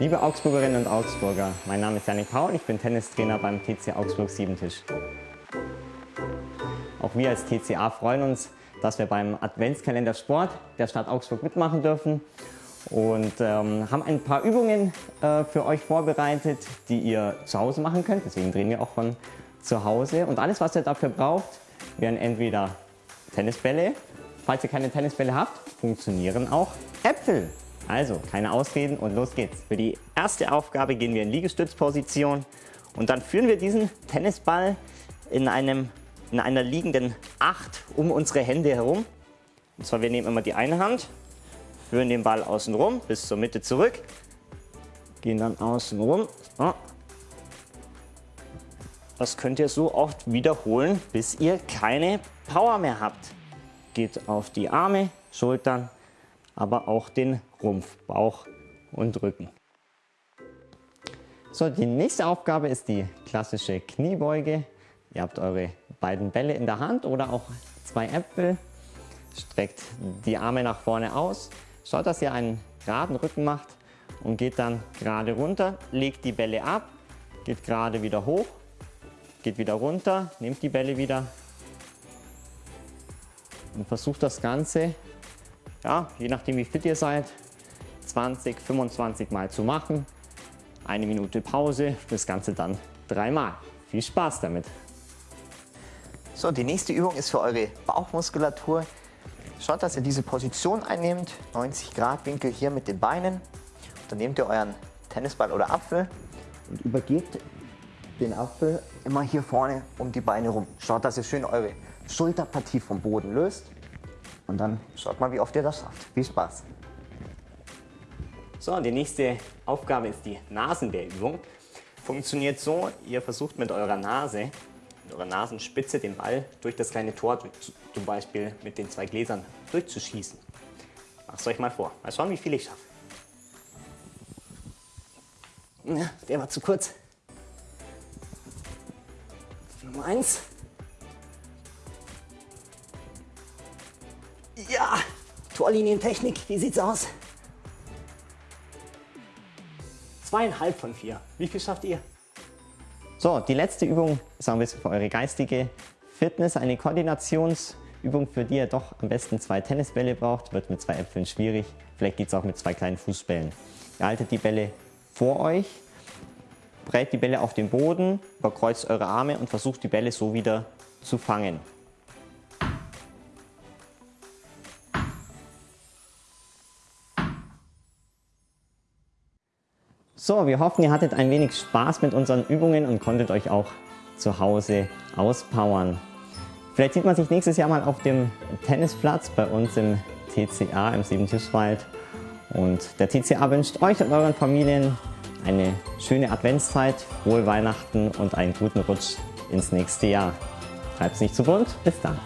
Liebe Augsburgerinnen und Augsburger, mein Name ist Janik Paul, ich bin Tennistrainer beim TC Augsburg Siebentisch. Auch wir als TCA freuen uns, dass wir beim Adventskalender Sport der Stadt Augsburg mitmachen dürfen und ähm, haben ein paar Übungen äh, für euch vorbereitet, die ihr zu Hause machen könnt. Deswegen drehen wir auch von zu Hause. Und alles, was ihr dafür braucht, wären entweder Tennisbälle. Falls ihr keine Tennisbälle habt, funktionieren auch Äpfel. Also, keine Ausreden und los geht's. Für die erste Aufgabe gehen wir in Liegestützposition und dann führen wir diesen Tennisball in, einem, in einer liegenden Acht um unsere Hände herum. Und zwar, wir nehmen immer die eine Hand, führen den Ball außen rum bis zur Mitte zurück, gehen dann außen rum. So. Das könnt ihr so oft wiederholen, bis ihr keine Power mehr habt. Geht auf die Arme, Schultern, aber auch den Rumpf, Bauch und Rücken. So, die nächste Aufgabe ist die klassische Kniebeuge. Ihr habt eure beiden Bälle in der Hand oder auch zwei Äpfel. Streckt die Arme nach vorne aus. Schaut, dass ihr einen geraden Rücken macht und geht dann gerade runter. Legt die Bälle ab, geht gerade wieder hoch geht wieder runter, nehmt die Bälle wieder und versucht das Ganze, ja, je nachdem wie fit ihr seid, 20, 25 Mal zu machen. Eine Minute Pause, das Ganze dann dreimal. Viel Spaß damit! So, die nächste Übung ist für eure Bauchmuskulatur. Schaut, dass ihr diese Position einnehmt, 90 Grad Winkel hier mit den Beinen. Dann nehmt ihr euren Tennisball oder Apfel und übergebt den Apfel immer hier vorne um die Beine rum. Schaut, dass ihr schön eure Schulterpartie vom Boden löst. Und dann schaut mal, wie oft ihr das schafft. Viel Spaß! So, die nächste Aufgabe ist die Nasenwehrübung. Funktioniert so, ihr versucht mit eurer Nase, mit eurer Nasenspitze den Ball durch das kleine Tor, zum Beispiel mit den zwei Gläsern, durchzuschießen. Macht es euch mal vor. Mal schauen, wie viel ich schaffe. Ja, der war zu kurz. Nummer eins. Ja, Torlinientechnik, wie sieht's aus? Zweieinhalb von vier. Wie viel schafft ihr? So, die letzte Übung ist ein bisschen für eure geistige Fitness, eine Koordinationsübung, für die ihr doch am besten zwei Tennisbälle braucht. Wird mit zwei Äpfeln schwierig. Vielleicht geht es auch mit zwei kleinen Fußbällen. Ihr haltet die Bälle vor euch brät die Bälle auf den Boden, überkreuzt eure Arme und versucht die Bälle so wieder zu fangen. So, wir hoffen, ihr hattet ein wenig Spaß mit unseren Übungen und konntet euch auch zu Hause auspowern. Vielleicht sieht man sich nächstes Jahr mal auf dem Tennisplatz bei uns im TCA im Siebentischwald. Und der TCA wünscht euch und euren Familien eine schöne Adventszeit, frohe Weihnachten und einen guten Rutsch ins nächste Jahr. Treib's nicht zu bunt, bis dann.